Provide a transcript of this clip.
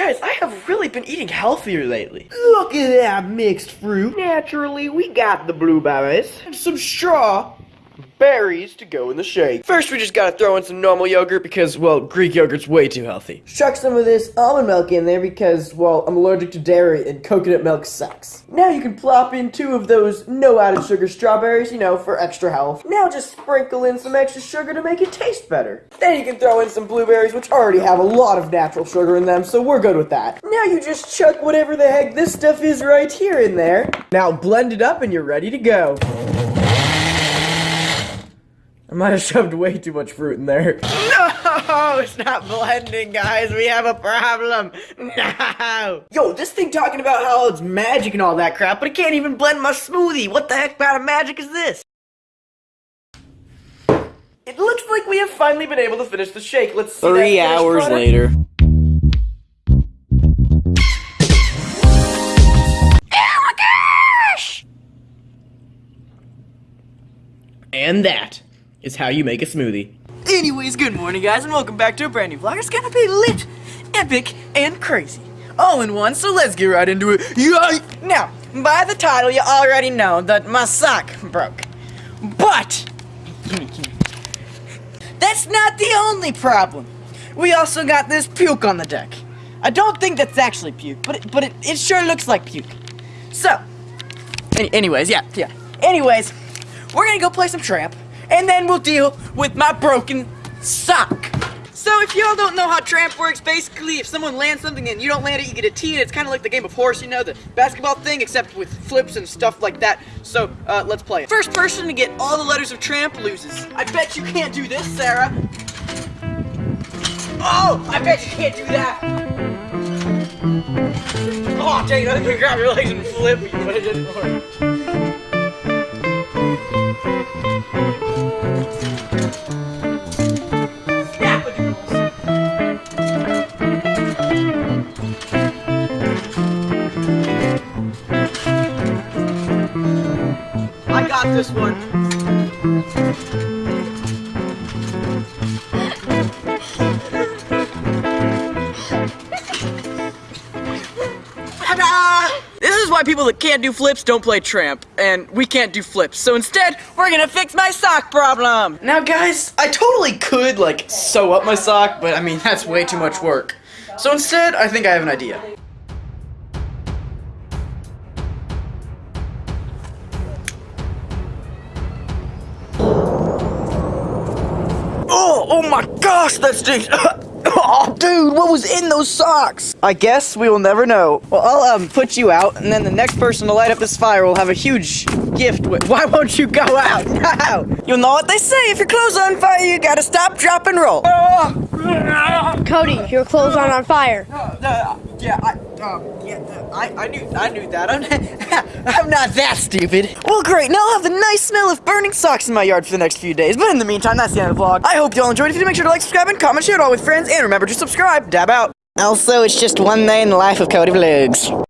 guys, I have really been eating healthier lately. Look at that mixed fruit. Naturally, we got the blueberries. And some straw berries to go in the shake. First, we just gotta throw in some normal yogurt because, well, Greek yogurt's way too healthy. Chuck some of this almond milk in there because, well, I'm allergic to dairy and coconut milk sucks. Now you can plop in two of those no added sugar strawberries, you know, for extra health. Now just sprinkle in some extra sugar to make it taste better. Then you can throw in some blueberries, which already have a lot of natural sugar in them, so we're good with that. Now you just chuck whatever the heck this stuff is right here in there. Now blend it up and you're ready to go. I might have shoved way too much fruit in there. No, it's not blending, guys. We have a problem. No. Yo, this thing talking about how it's magic and all that crap, but it can't even blend my smoothie. What the heck kind of magic is this? It looks like we have finally been able to finish the shake. Let's see Three that finished hours product. later. Oh and that is how you make a smoothie. Anyways, good morning, guys, and welcome back to a brand new vlog. It's gonna be lit, epic, and crazy. All in one, so let's get right into it. Yeah! Now, by the title, you already know that my sock broke. But, that's not the only problem. We also got this puke on the deck. I don't think that's actually puke, but it, but it, it sure looks like puke. So, any, anyways, yeah, yeah. Anyways, we're gonna go play some tramp, and then we'll deal with my broken sock. So if y'all don't know how tramp works, basically if someone lands something and you don't land it, you get a T, and it's kind of like the game of horse, you know, the basketball thing, except with flips and stuff like that. So, uh, let's play it. First person to get all the letters of tramp loses. I bet you can't do this, Sarah. Oh, I bet you can't do that. Oh, legs and flip you, but it didn't work. Got this one. Ta-da! This is why people that can't do flips don't play tramp, and we can't do flips. So instead, we're gonna fix my sock problem. Now, guys, I totally could, like, sew up my sock, but I mean, that's way too much work. So instead, I think I have an idea. Oh, my gosh, that stinks. oh, dude, what was in those socks? I guess we will never know. Well, I'll um put you out, and then the next person to light up this fire will have a huge gift. Why won't you go out now? You'll know what they say. If your clothes are on fire, you gotta stop, drop, and roll. Cody, your clothes aren't on fire. Yeah, I, um, yeah, I, I knew, I knew that. I'm, I'm not that stupid. Well, great. Now I'll have the nice smell of burning socks in my yard for the next few days. But in the meantime, that's the end of the vlog. I hope you all enjoyed. If you did, make sure to like, subscribe, and comment, share it all with friends, and remember to subscribe. Dab out. Also, it's just one day in the life of Cody Vlogs.